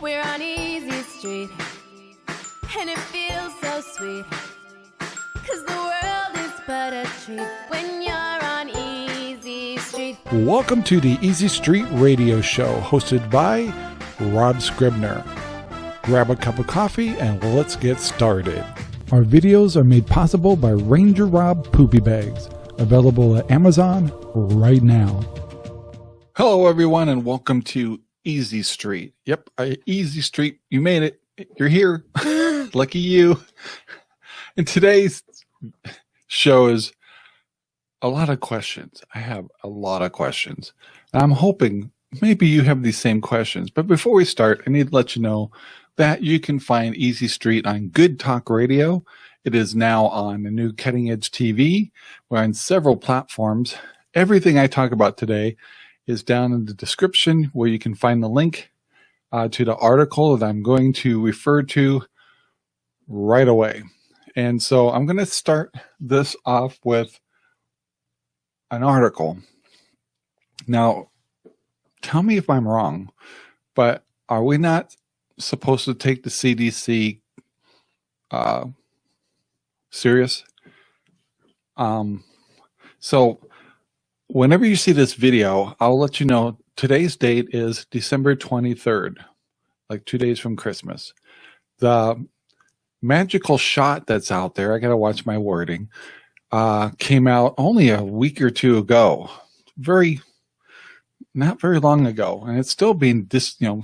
We're on Easy Street, and it feels so sweet. Cause the world is but a treat when you're on Easy Street. Welcome to the Easy Street Radio Show, hosted by Rob Scribner. Grab a cup of coffee and let's get started. Our videos are made possible by Ranger Rob Poopy Bags, available at Amazon right now. Hello, everyone, and welcome to Easy Street. Yep, I, Easy Street. You made it. You're here. Lucky you. And today's show is a lot of questions. I have a lot of questions. I'm hoping maybe you have these same questions. But before we start, I need to let you know that you can find Easy Street on Good Talk Radio. It is now on the new Cutting Edge TV. We're on several platforms. Everything I talk about today is down in the description where you can find the link uh, to the article that I'm going to refer to right away. And so I'm going to start this off with an article. Now, tell me if I'm wrong, but are we not supposed to take the CDC uh, serious? Um, so whenever you see this video, I'll let you know today's date is December 23rd, like two days from Christmas. The magical shot that's out there, I got to watch my wording, uh, came out only a week or two ago. Very, not very long ago. And it's still being dis, you know,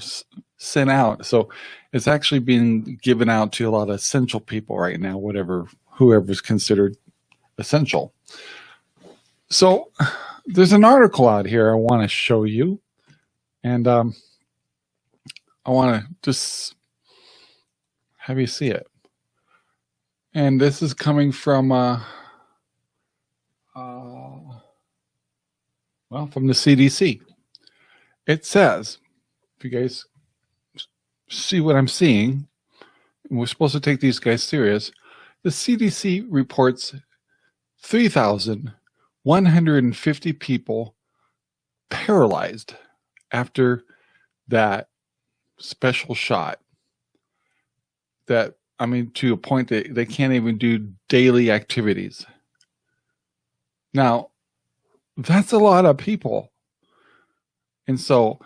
sent out. So it's actually being given out to a lot of essential people right now, whatever, whoever's considered essential. So there's an article out here I want to show you. And um, I want to just have you see it. And this is coming from, uh, uh, well, from the CDC. It says, if you guys see what I'm seeing, we're supposed to take these guys serious, the CDC reports 3,000 150 people paralyzed after that special shot that I mean to a point that they can't even do daily activities. Now, that's a lot of people. And so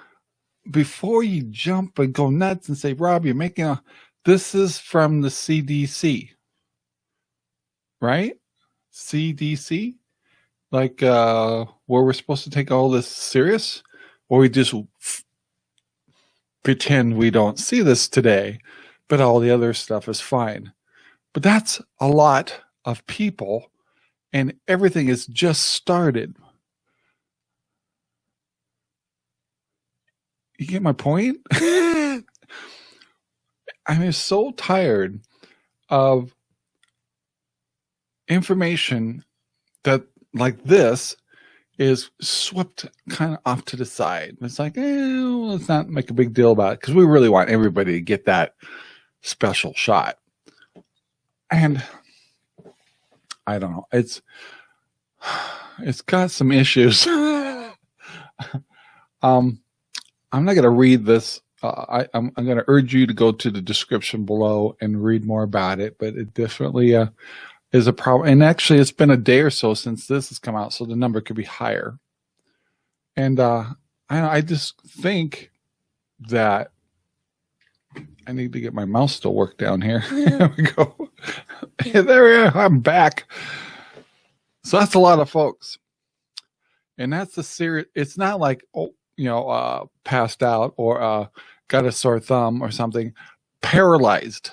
before you jump and go nuts and say, Rob, you're making a this is from the CDC. Right? CDC? Like uh where we're supposed to take all this serious? Or we just pretend we don't see this today but all the other stuff is fine. But that's a lot of people and everything is just started. You get my point? I'm so tired of information that like this is swept kind of off to the side. It's like, eh, let's not make a big deal about it because we really want everybody to get that special shot. And I don't know, it's it's got some issues. um, I'm not going to read this. Uh, I, I'm, I'm going to urge you to go to the description below and read more about it, but it definitely uh, is a problem. And actually, it's been a day or so since this has come out, so the number could be higher. And uh, I, I just think that I need to get my mouse to work down here. there we go. there we are. I'm back. So that's a lot of folks. And that's a serious, it's not like, oh, you know, uh, passed out or uh, got a sore thumb or something. Paralyzed.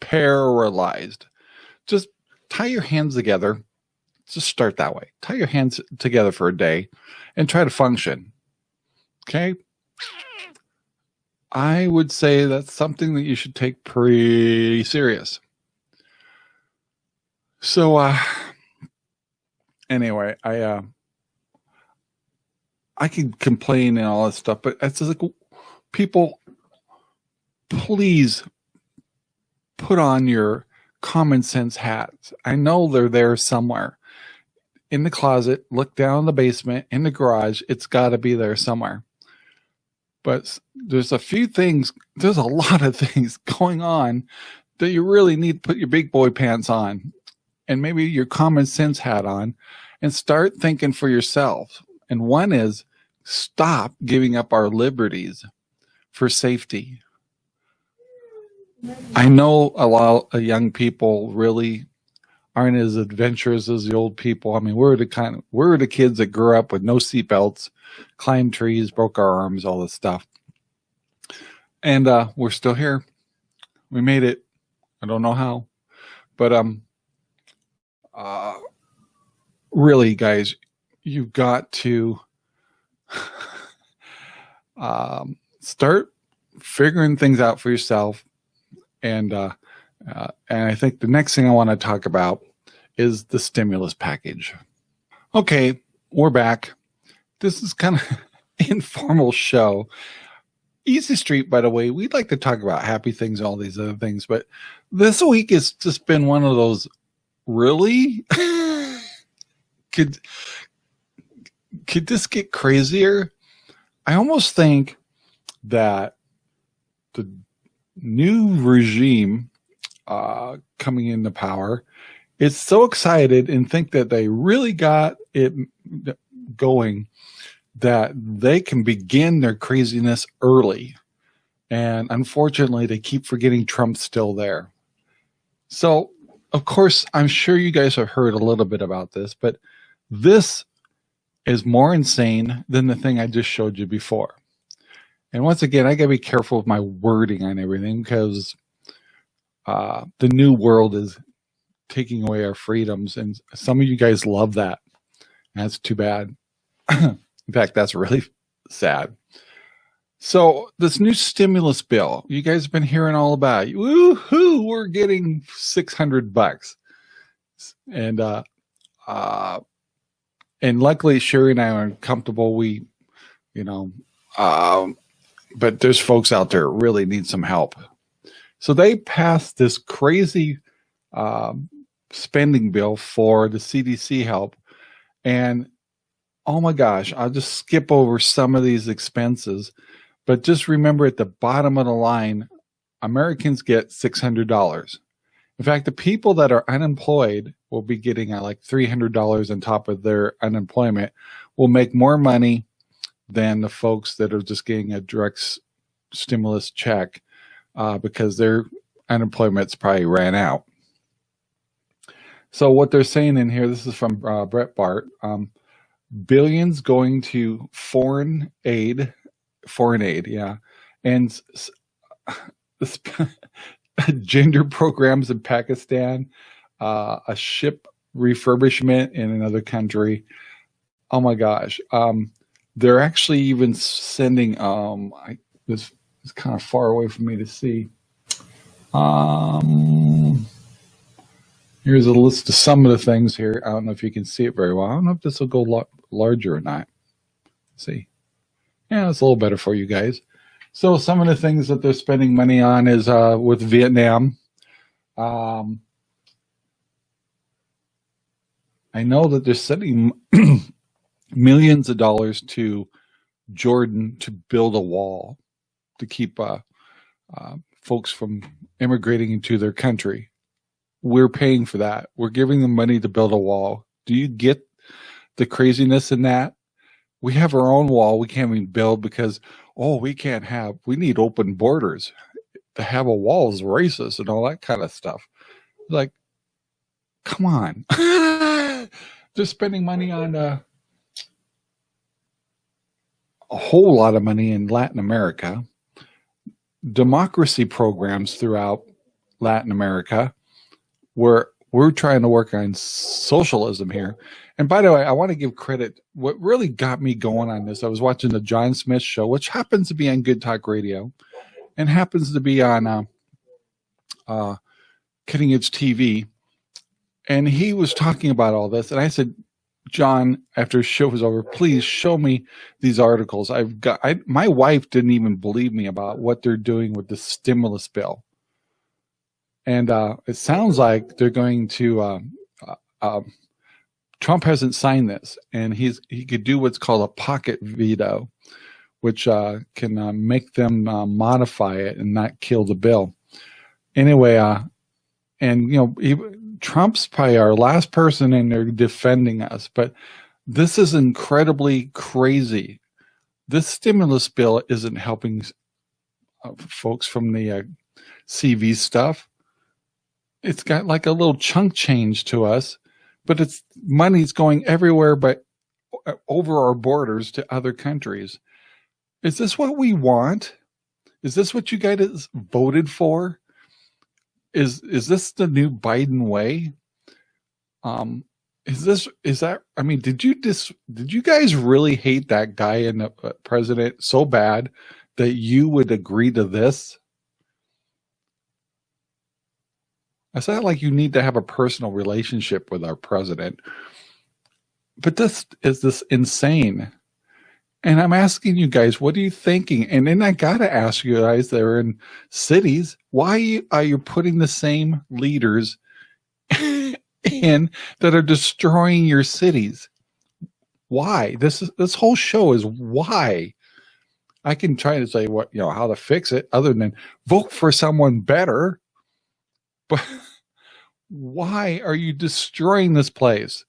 Paralyzed just tie your hands together. Just start that way. Tie your hands together for a day and try to function. Okay. I would say that's something that you should take pretty serious. So, uh, anyway, I, uh, I can complain and all that stuff, but it's like people, please put on your common sense hats. I know they're there somewhere in the closet, look down in the basement, in the garage. It's got to be there somewhere. but there's a few things, there's a lot of things going on that you really need to put your big boy pants on and maybe your common sense hat on and start thinking for yourself. And one is stop giving up our liberties for safety. I know a lot of young people really aren't as adventurous as the old people. I mean, we're the kind of, we're the kids that grew up with no seatbelts, climbed trees, broke our arms, all this stuff. And uh, we're still here. We made it. I don't know how, but um, uh, really, guys, you've got to um, start figuring things out for yourself. And uh, uh, and I think the next thing I want to talk about is the stimulus package. Okay, we're back. This is kind of informal show. Easy Street, by the way, we'd like to talk about happy things, all these other things, but this week has just been one of those really could could this get crazier? I almost think that the new regime uh, coming into power is so excited and think that they really got it going that they can begin their craziness early. And unfortunately, they keep forgetting Trump's still there. So, of course, I'm sure you guys have heard a little bit about this, but this is more insane than the thing I just showed you before. And once again, I gotta be careful with my wording on everything because uh, the new world is taking away our freedoms. And some of you guys love that. That's too bad. In fact, that's really sad. So this new stimulus bill, you guys have been hearing all about. Woohoo! We're getting six hundred bucks, and uh, uh, and luckily Sherry and I are comfortable. We, you know, um, but there's folks out there really need some help. So they passed this crazy um, spending bill for the CDC help. And oh my gosh, I'll just skip over some of these expenses. But just remember at the bottom of the line, Americans get $600. In fact, the people that are unemployed will be getting uh, like $300 on top of their unemployment, will make more money than the folks that are just getting a direct stimulus check uh, because their unemployment's probably ran out. So what they're saying in here, this is from uh, Breitbart, um, billions going to foreign aid, foreign aid, yeah, and gender programs in Pakistan, uh, a ship refurbishment in another country. Oh my gosh. Um, they're actually even sending, um, I, this is kind of far away for me to see. Um, here's a list of some of the things here. I don't know if you can see it very well. I don't know if this will go larger or not. See. Yeah, it's a little better for you guys. So some of the things that they're spending money on is uh, with Vietnam. Um, I know that they're sending millions of dollars to Jordan to build a wall to keep uh, uh, folks from immigrating into their country. We're paying for that. We're giving them money to build a wall. Do you get the craziness in that? We have our own wall. We can't even build because, oh, we can't have, we need open borders. To have a wall is racist and all that kind of stuff. Like, come on. They're spending money on uh, a whole lot of money in Latin America democracy programs throughout Latin America where we're trying to work on socialism here. And by the way, I want to give credit. What really got me going on this, I was watching the John Smith show, which happens to be on Good Talk Radio and happens to be on uh, uh, Cutting Edge TV. And he was talking about all this. And I said, John, after the show was over, please show me these articles. I've got, I, my wife didn't even believe me about what they're doing with the stimulus bill. And uh, it sounds like they're going to, um, uh, um, Trump hasn't signed this and he's, he could do what's called a pocket veto, which uh, can uh, make them uh, modify it and not kill the bill. Anyway, uh, and you know, he, Trump's probably our last person and they're defending us, but this is incredibly crazy. This stimulus bill isn't helping uh, folks from the uh, CV stuff. It's got like a little chunk change to us, but it's money's going everywhere but uh, over our borders to other countries. Is this what we want? Is this what you guys voted for? Is is this the new Biden way? Um, is this is that? I mean, did you dis did you guys really hate that guy and the uh, president so bad that you would agree to this? I sound like you need to have a personal relationship with our president. But this is this insane. And I'm asking you guys, what are you thinking? And then I got to ask you guys that are in cities, why are you putting the same leaders in that are destroying your cities? Why? This is this whole show is why. I can try to say what, you know, how to fix it other than vote for someone better. But why are you destroying this place?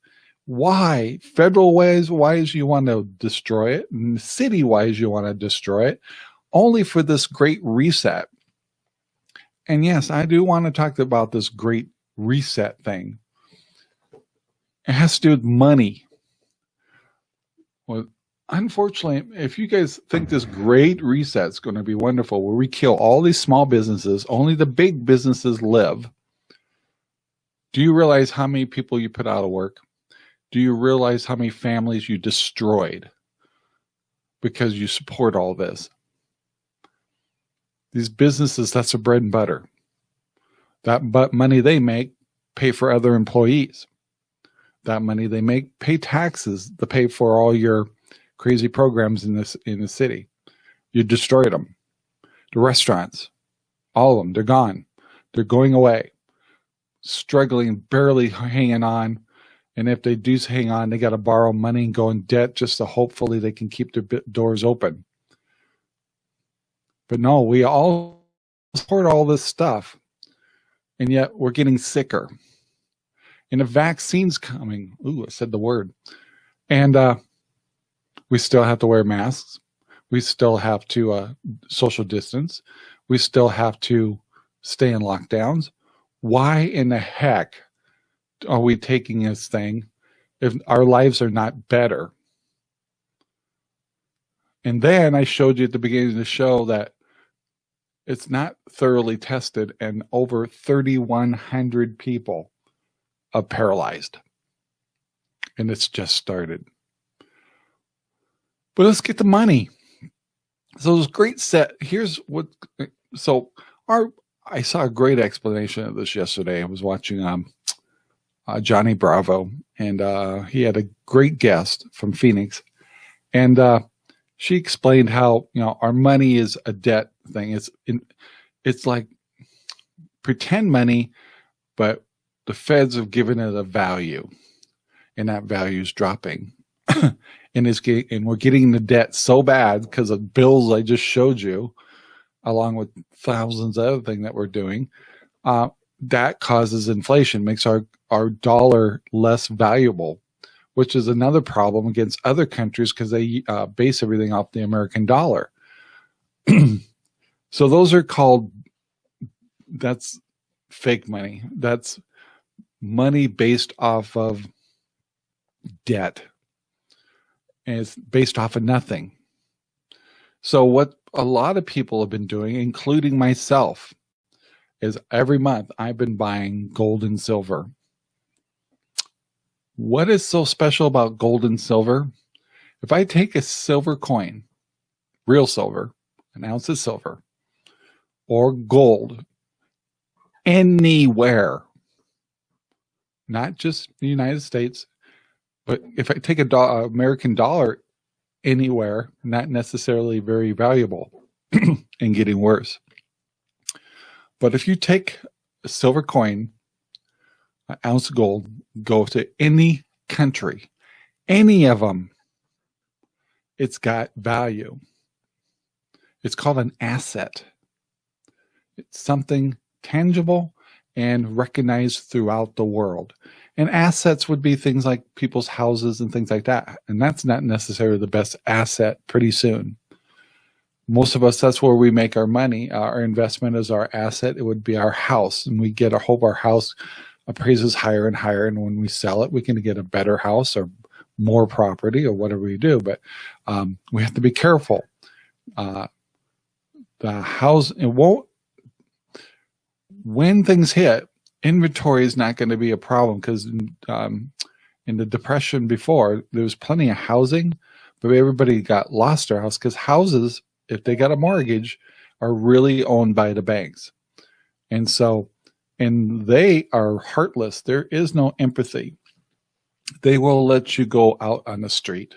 Why? Federal ways wise you want to destroy it, and city wise you want to destroy it, only for this great reset. And yes, I do want to talk about this great reset thing. It has to do with money. Well, unfortunately, if you guys think this great reset is going to be wonderful, where we kill all these small businesses, only the big businesses live, do you realize how many people you put out of work? Do you realize how many families you destroyed because you support all this? These businesses, that's their bread and butter. That but money they make pay for other employees. That money they make pay taxes to pay for all your crazy programs in this in the city. You destroyed them. The restaurants, all of them, they're gone. They're going away struggling, barely hanging on. And if they do hang on, they got to borrow money and go in debt just to hopefully they can keep their doors open. But no, we all support all this stuff. And yet we're getting sicker. And a vaccine's coming. Ooh, I said the word. And uh, we still have to wear masks. We still have to uh, social distance. We still have to stay in lockdowns why in the heck are we taking this thing if our lives are not better? And then I showed you at the beginning of the show that it's not thoroughly tested and over 3,100 people are paralyzed. And it's just started. But let's get the money. So this great set. Here's what, so our I saw a great explanation of this yesterday. I was watching um, uh, Johnny Bravo, and uh, he had a great guest from Phoenix, and uh, she explained how you know our money is a debt thing. It's in, it's like pretend money, but the feds have given it a value, and that value is dropping. and is and we're getting the debt so bad because of bills I just showed you along with thousands of other things that we're doing, uh, that causes inflation, makes our, our dollar less valuable, which is another problem against other countries because they uh, base everything off the American dollar. so those are called, that's fake money. That's money based off of debt. And it's based off of nothing. So what a lot of people have been doing, including myself, is every month I've been buying gold and silver. What is so special about gold and silver? If I take a silver coin, real silver, an ounce of silver, or gold, anywhere, not just the United States, but if I take a do uh, American dollar anywhere, not necessarily very valuable and getting worse. But if you take a silver coin, an ounce of gold, go to any country, any of them, it's got value. It's called an asset. It's something tangible and recognized throughout the world. And assets would be things like people's houses and things like that. And that's not necessarily the best asset pretty soon. Most of us, that's where we make our money. Our investment is our asset. It would be our house. And we get a hope our house appraises higher and higher. And when we sell it, we can get a better house or more property or whatever we do. But um, we have to be careful. Uh, the house, it won't, when things hit, inventory is not going to be a problem because um, in the depression before, there was plenty of housing, but everybody got lost their house because houses, if they got a mortgage, are really owned by the banks. And so, and they are heartless. There is no empathy. They will let you go out on the street.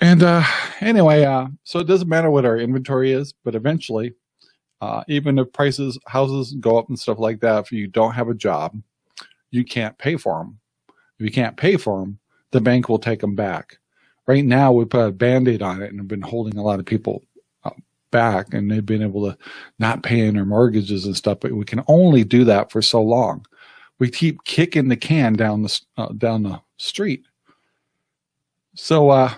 And uh, anyway, uh, so it doesn't matter what our inventory is, but eventually uh, even if prices, houses go up and stuff like that, if you don't have a job, you can't pay for them. If you can't pay for them, the bank will take them back. Right now, we put a band-aid on it and have been holding a lot of people uh, back and they've been able to not pay in their mortgages and stuff, but we can only do that for so long. We keep kicking the can down the, uh, down the street. So, uh,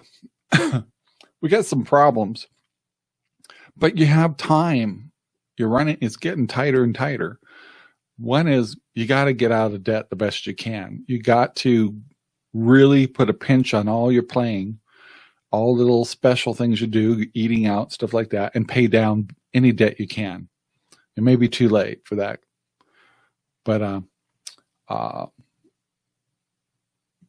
we got some problems, but you have time you're running, it's getting tighter and tighter. One is you got to get out of debt the best you can. You got to really put a pinch on all your playing, all the little special things you do, eating out, stuff like that, and pay down any debt you can. It may be too late for that. But, uh, uh,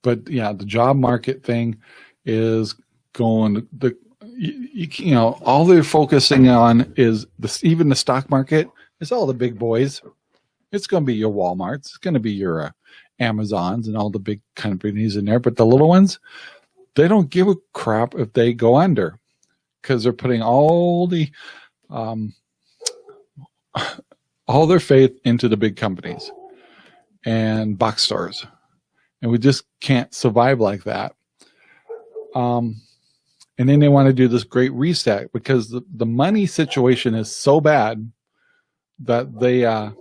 but yeah, the job market thing is going, the you, you, know, all they're focusing on is this, even the stock market is all the big boys. It's going to be your Walmarts. It's going to be your uh, Amazons and all the big companies in there. But the little ones, they don't give a crap if they go under because they're putting all the, um, all their faith into the big companies and box stores. And we just can't survive like that. Um, and then they want to do this great reset because the, the money situation is so bad that they uh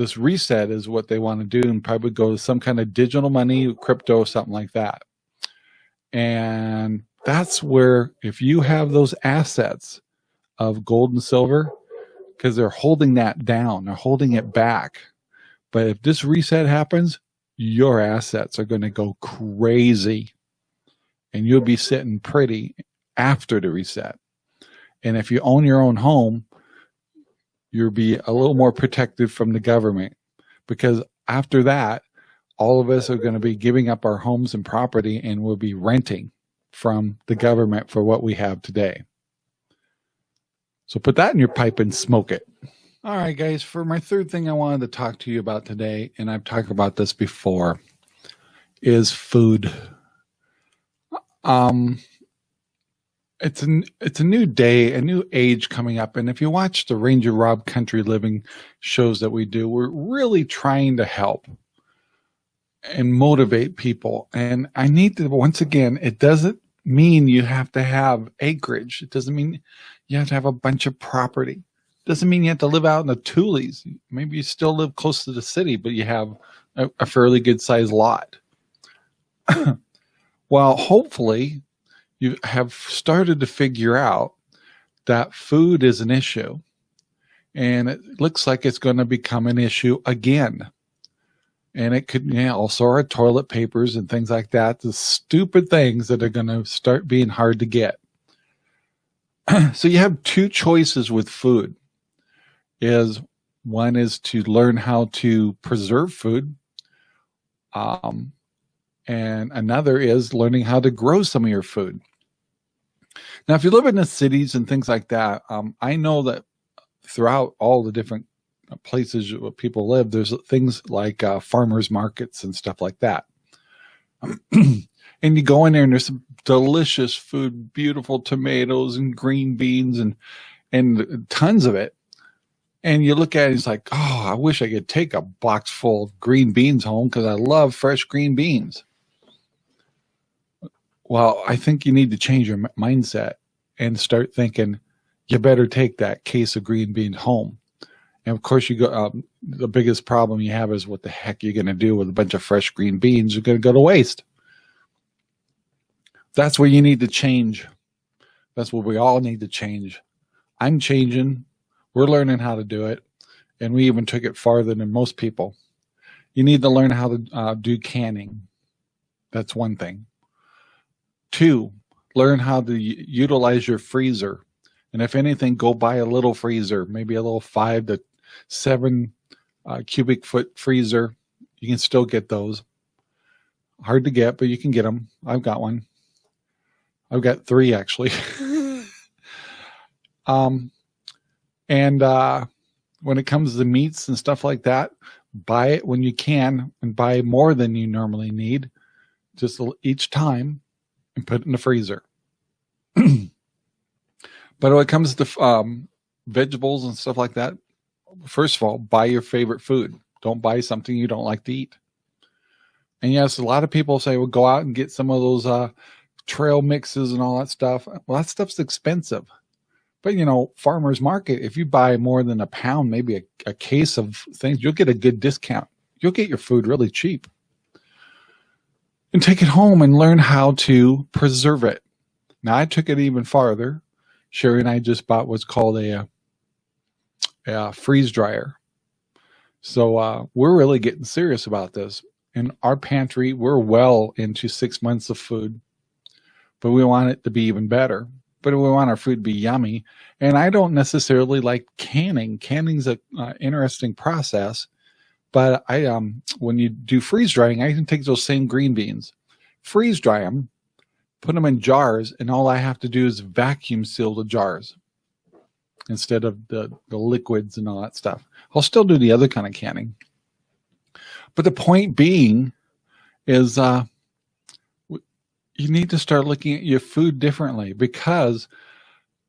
this reset is what they want to do and probably go to some kind of digital money crypto something like that and that's where if you have those assets of gold and silver because they're holding that down they're holding it back but if this reset happens your assets are going to go crazy and you'll be sitting pretty after the reset. And if you own your own home, you'll be a little more protected from the government because after that, all of us are going to be giving up our homes and property and we'll be renting from the government for what we have today. So put that in your pipe and smoke it. All right, guys, for my third thing I wanted to talk to you about today, and I've talked about this before, is food. Um, it's a it's a new day, a new age coming up, and if you watch the Ranger Rob Country Living shows that we do, we're really trying to help and motivate people. And I need to once again, it doesn't mean you have to have acreage. It doesn't mean you have to have a bunch of property. It doesn't mean you have to live out in the Tules. Maybe you still live close to the city, but you have a, a fairly good sized lot. well, hopefully you have started to figure out that food is an issue and it looks like it's going to become an issue again. And it could also our toilet papers and things like that, the stupid things that are going to start being hard to get. so you have two choices with food is one is to learn how to preserve food. Um, and another is learning how to grow some of your food. Now, if you live in the cities and things like that, um, I know that throughout all the different places where people live, there's things like uh, farmers markets and stuff like that. and you go in there and there's some delicious food, beautiful tomatoes and green beans and and tons of it. And you look at it, and it's like, oh, I wish I could take a box full of green beans home because I love fresh green beans. Well, I think you need to change your mindset and start thinking, you better take that case of green beans home. And of course, you go. Um, the biggest problem you have is what the heck you're going to do with a bunch of fresh green beans? You're going to go to waste. That's where you need to change. That's what we all need to change. I'm changing. We're learning how to do it. And we even took it farther than most people. You need to learn how to uh, do canning. That's one thing. Two, learn how to utilize your freezer. And if anything, go buy a little freezer, maybe a little five to seven uh, cubic foot freezer. You can still get those. Hard to get, but you can get them. I've got one. I've got three actually. um, and uh, when it comes to meats and stuff like that, buy it when you can and buy more than you normally need just each time and put it in the freezer. but when it comes to um, vegetables and stuff like that, first of all, buy your favorite food. Don't buy something you don't like to eat. And yes, a lot of people say, well, go out and get some of those uh, trail mixes and all that stuff. Well, that stuff's expensive. But, you know, farmer's market, if you buy more than a pound, maybe a, a case of things, you'll get a good discount. You'll get your food really cheap. And take it home and learn how to preserve it. Now, I took it even farther. Sherry and I just bought what's called a, a freeze dryer. So uh, we're really getting serious about this. In our pantry, we're well into six months of food, but we want it to be even better. But we want our food to be yummy. And I don't necessarily like canning. Canning's a uh, interesting process, but I um when you do freeze drying, I can take those same green beans, freeze dry them, put them in jars, and all I have to do is vacuum seal the jars instead of the, the liquids and all that stuff. I'll still do the other kind of canning. But the point being is uh, you need to start looking at your food differently because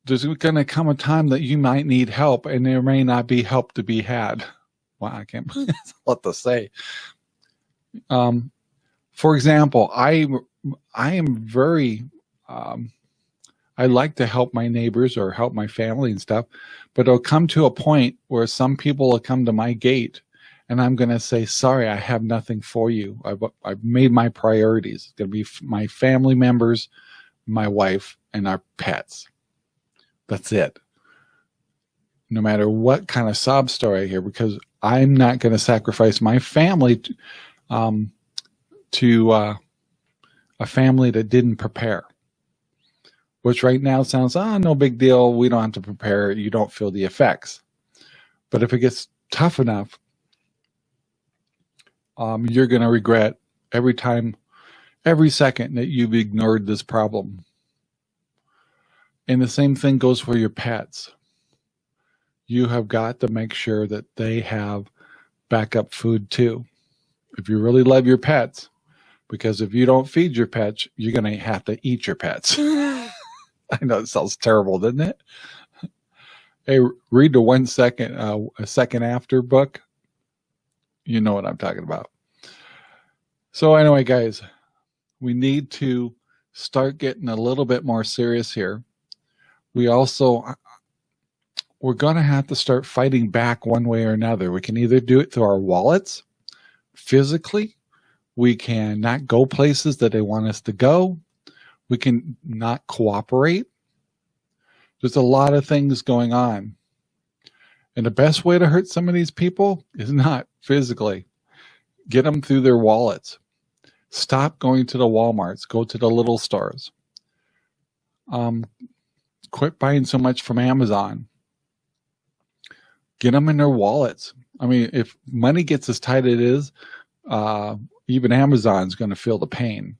there's going to come a time that you might need help and there may not be help to be had. Wow, I can't believe that's what to say. Um, for example, I I am very um, I like to help my neighbors or help my family and stuff, but it'll come to a point where some people will come to my gate and I'm going to say, sorry, I have nothing for you. I've, I've made my priorities. It's going to be my family members, my wife, and our pets. That's it. No matter what kind of sob story I hear, because I'm not going to sacrifice my family to, um, to uh, a family that didn't prepare which right now sounds, ah, oh, no big deal. We don't have to prepare. You don't feel the effects. But if it gets tough enough, um, you're going to regret every time, every second that you've ignored this problem. And the same thing goes for your pets. You have got to make sure that they have backup food too. If you really love your pets, because if you don't feed your pets, you're going to have to eat your pets. I know it sounds terrible, doesn't it? Hey, read the one second, uh, a second after book. You know what I'm talking about. So anyway, guys, we need to start getting a little bit more serious here. We also, we're going to have to start fighting back one way or another. We can either do it through our wallets, physically. We can not go places that they want us to go we can not cooperate. There's a lot of things going on. And the best way to hurt some of these people is not physically. Get them through their wallets. Stop going to the Walmarts. Go to the little stores. Um, quit buying so much from Amazon. Get them in their wallets. I mean, if money gets as tight as it is, uh, even Amazon's going to feel the pain.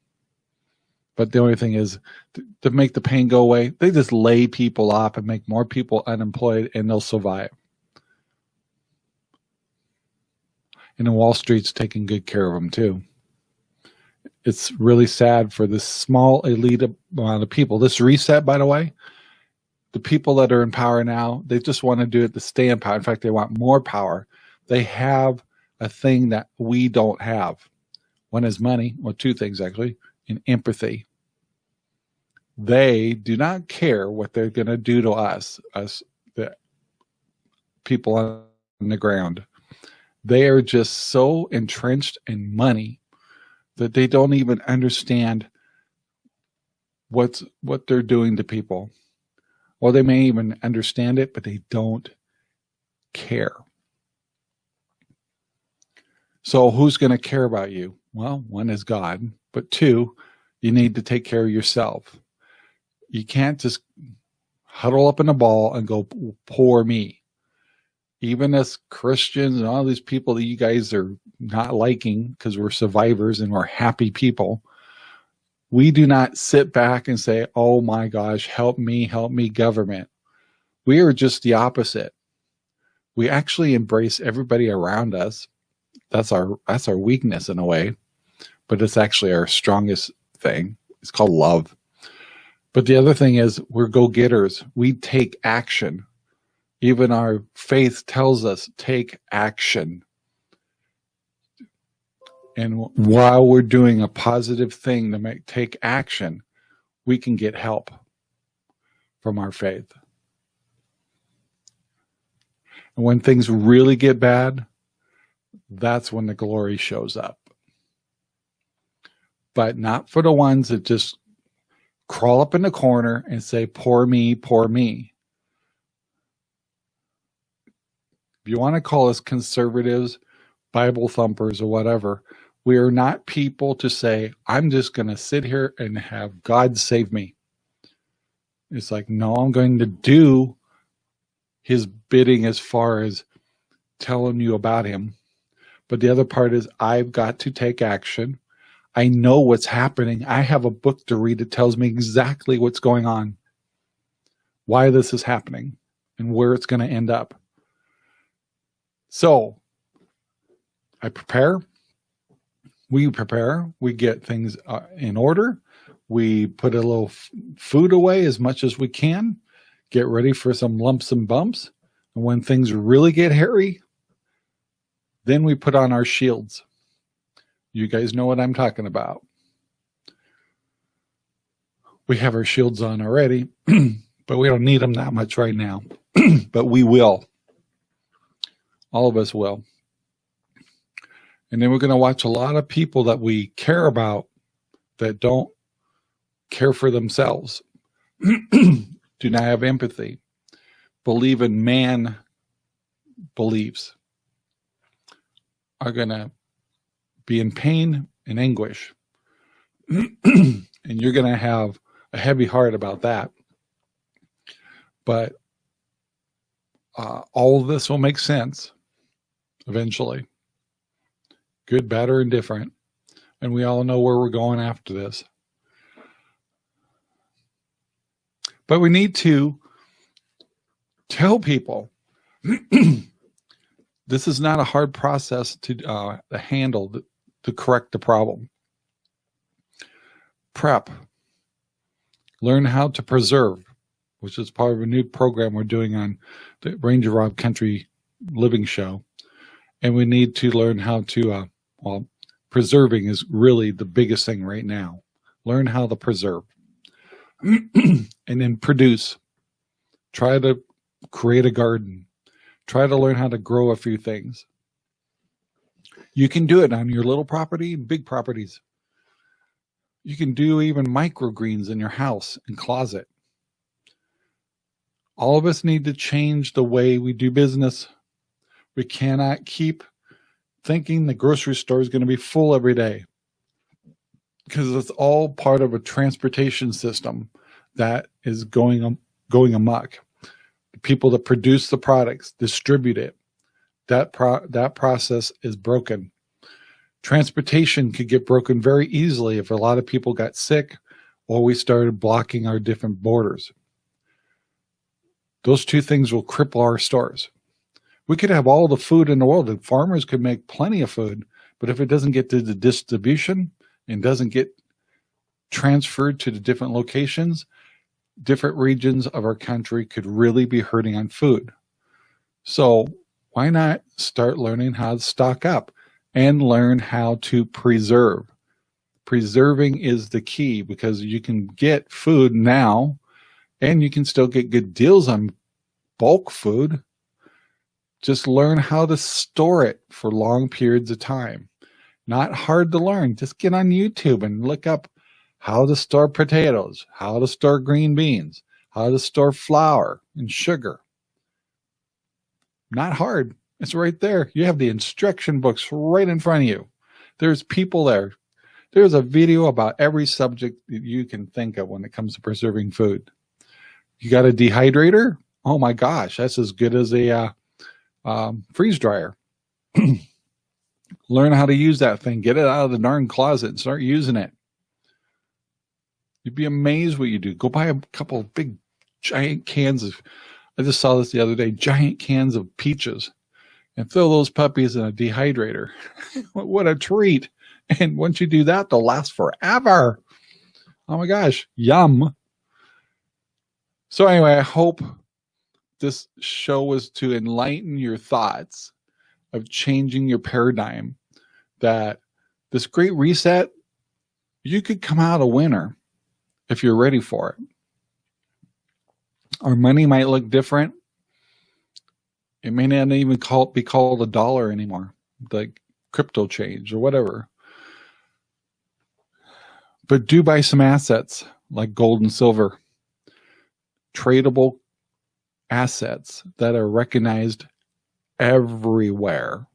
But the only thing is to, to make the pain go away, they just lay people off and make more people unemployed and they'll survive. And then Wall Street's taking good care of them too. It's really sad for this small elite amount of people. This reset, by the way, the people that are in power now, they just want to do it to stay in power. In fact, they want more power. They have a thing that we don't have. One is money, well, two things actually and empathy. They do not care what they're going to do to us, us the people on the ground. They are just so entrenched in money that they don't even understand what's what they're doing to people. Or they may even understand it, but they don't care. So who's going to care about you? Well, one is God, but two, you need to take care of yourself. You can't just huddle up in a ball and go, poor me. Even as Christians and all these people that you guys are not liking because we're survivors and we're happy people, we do not sit back and say, oh my gosh, help me, help me, government. We are just the opposite. We actually embrace everybody around us. That's our that's our weakness in a way, but it's actually our strongest thing. It's called love. But the other thing is we're go-getters. We take action. Even our faith tells us take action. And while we're doing a positive thing to make take action, we can get help from our faith. And when things really get bad, that's when the glory shows up. But not for the ones that just crawl up in the corner and say, poor me, poor me. If you want to call us conservatives, Bible thumpers, or whatever, we are not people to say, I'm just going to sit here and have God save me. It's like, no, I'm going to do his bidding as far as telling you about him. But the other part is I've got to take action. I know what's happening. I have a book to read that tells me exactly what's going on, why this is happening, and where it's going to end up. So I prepare we prepare, we get things uh, in order, we put a little food away as much as we can, get ready for some lumps and bumps. And when things really get hairy, then we put on our shields. You guys know what I'm talking about. We have our shields on already, but we don't need them that much right now. but we will. All of us will. And then we're going to watch a lot of people that we care about that don't care for themselves, do not have empathy, believe in man beliefs, are going to be in pain and anguish. and you're going to have a heavy heart about that. But uh, all of this will make sense eventually good, bad, or indifferent. And we all know where we're going after this. But we need to tell people this is not a hard process to, uh, handle to, to correct the problem. Prep. Learn how to preserve, which is part of a new program we're doing on the Ranger Rob Country Living Show. And we need to learn how to uh, well, preserving is really the biggest thing right now. Learn how to preserve and then produce. Try to create a garden. Try to learn how to grow a few things. You can do it on your little property big properties. You can do even microgreens in your house and closet. All of us need to change the way we do business. We cannot keep thinking the grocery store is going to be full every day because it's all part of a transportation system that is going going amok. The people that produce the products distribute it. That pro that process is broken. Transportation could get broken very easily if a lot of people got sick or we started blocking our different borders. Those two things will cripple our stores. We could have all the food in the world and farmers could make plenty of food, but if it doesn't get to the distribution and doesn't get transferred to the different locations, different regions of our country could really be hurting on food. So why not start learning how to stock up and learn how to preserve? preserving is the key because you can get food now and you can still get good deals on bulk food. Just learn how to store it for long periods of time. Not hard to learn. Just get on YouTube and look up how to store potatoes, how to store green beans, how to store flour and sugar. Not hard. It's right there. You have the instruction books right in front of you. There's people there. There's a video about every subject that you can think of when it comes to preserving food. You got a dehydrator? Oh my gosh, that's as good as a uh, um, freeze dryer. Learn how to use that thing. Get it out of the darn closet and start using it. You'd be amazed what you do. Go buy a couple of big giant cans of, I just saw this the other day, giant cans of peaches and fill those puppies in a dehydrator. what a treat. And once you do that, they'll last forever. Oh my gosh, yum. So anyway, I hope this show was to enlighten your thoughts of changing your paradigm that this great reset, you could come out a winner if you're ready for it. Our money might look different. It may not even call, be called a dollar anymore, like crypto change or whatever. But do buy some assets like gold and silver, tradable assets that are recognized everywhere.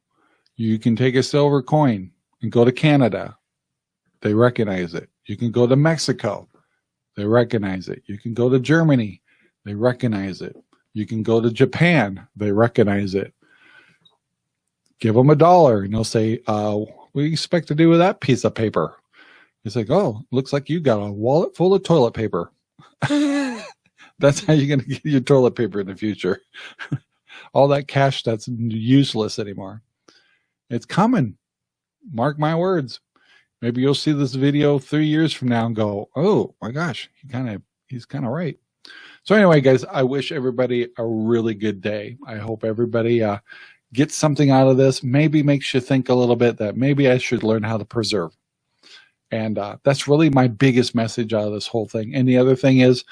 You can take a silver coin and go to Canada. They recognize it. You can go to Mexico. They recognize it. You can go to Germany. They recognize it. You can go to Japan. They recognize it. Give them a dollar and they'll say, uh, what do you expect to do with that piece of paper? It's like, oh, looks like you got a wallet full of toilet paper. that's how you're going to get your toilet paper in the future. All that cash that's useless anymore. It's coming. Mark my words. Maybe you'll see this video three years from now and go, oh my gosh, he kind of, he's kind of right. So anyway, guys, I wish everybody a really good day. I hope everybody uh, gets something out of this. Maybe makes you think a little bit that maybe I should learn how to preserve. And uh, that's really my biggest message out of this whole thing. And the other thing is,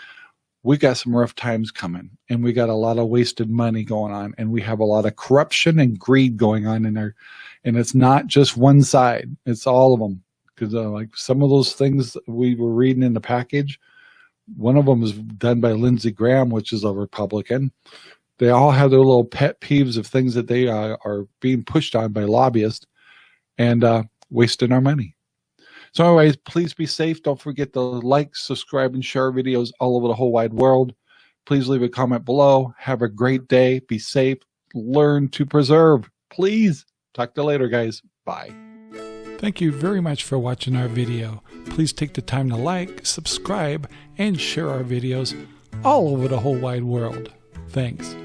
we got some rough times coming and we got a lot of wasted money going on and we have a lot of corruption and greed going on in there and it's not just one side it's all of them because uh, like some of those things we were reading in the package one of them was done by lindsey graham which is a republican. They all have their little pet peeves of things that they uh, are being pushed on by lobbyists and uh, wasting our money so anyways, please be safe. Don't forget to like, subscribe, and share our videos all over the whole wide world. Please leave a comment below. Have a great day. Be safe. Learn to preserve. Please. Talk to you later, guys. Bye. Thank you very much for watching our video. Please take the time to like, subscribe, and share our videos all over the whole wide world. Thanks.